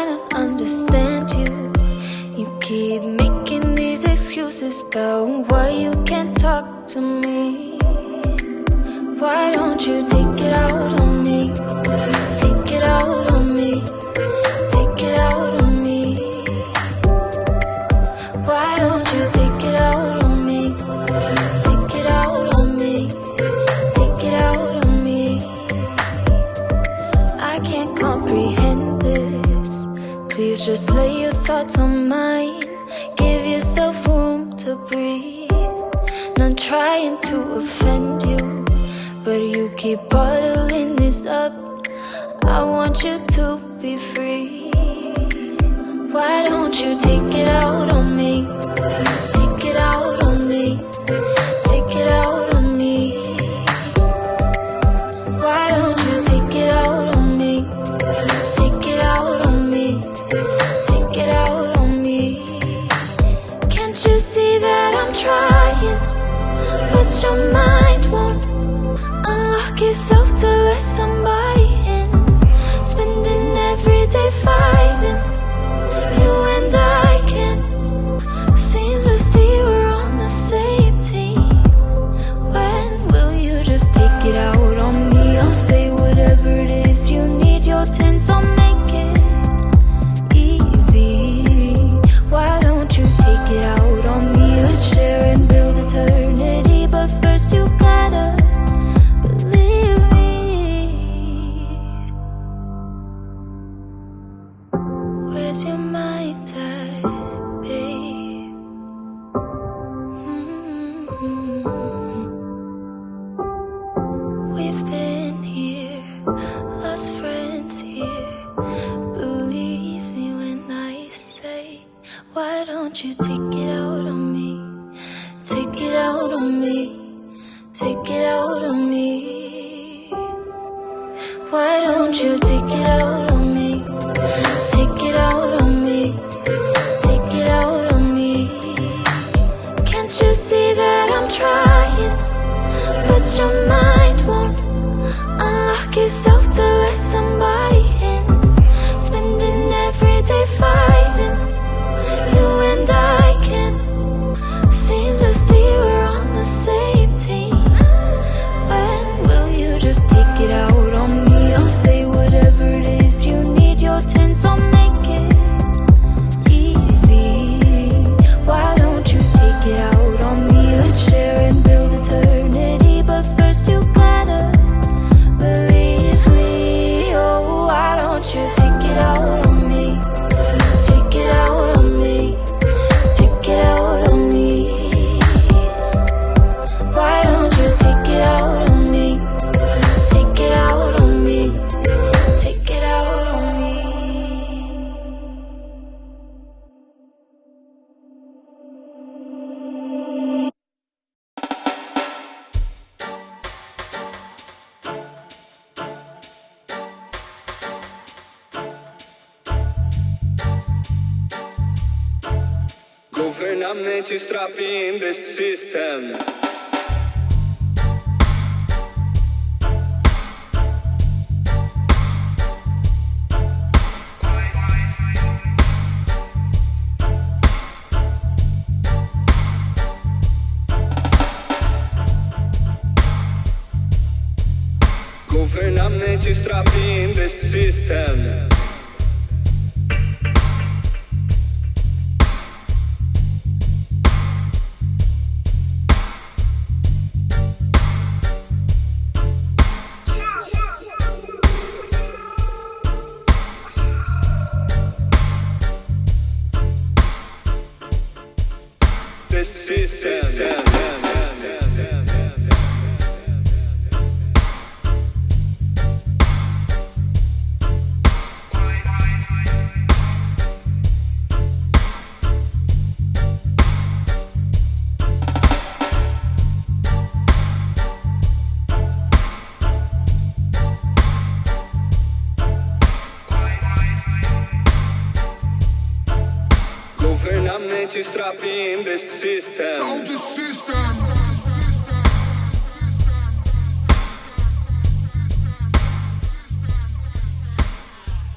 trying to understand you. You keep making these excuses about why you can't talk to me. Why don't you take it out Please just lay your thoughts on mine. Give yourself room to breathe. Not trying to offend you, but you keep bottling this up. I want you to be free. Why don't you take it out on me? Yourself to let somebody in. Spending every day fighting. You take it out on me? Take it out on me. Take it out on me. Why don't you take it out on me? Take it out on me. Take it out on me. Can't you see that I'm trying? But your mind won't unlock yourself to let somebody in. Spending every day permanently trapped in the system. Government is trapped the system. System. Don't you sistema. in the system. The system.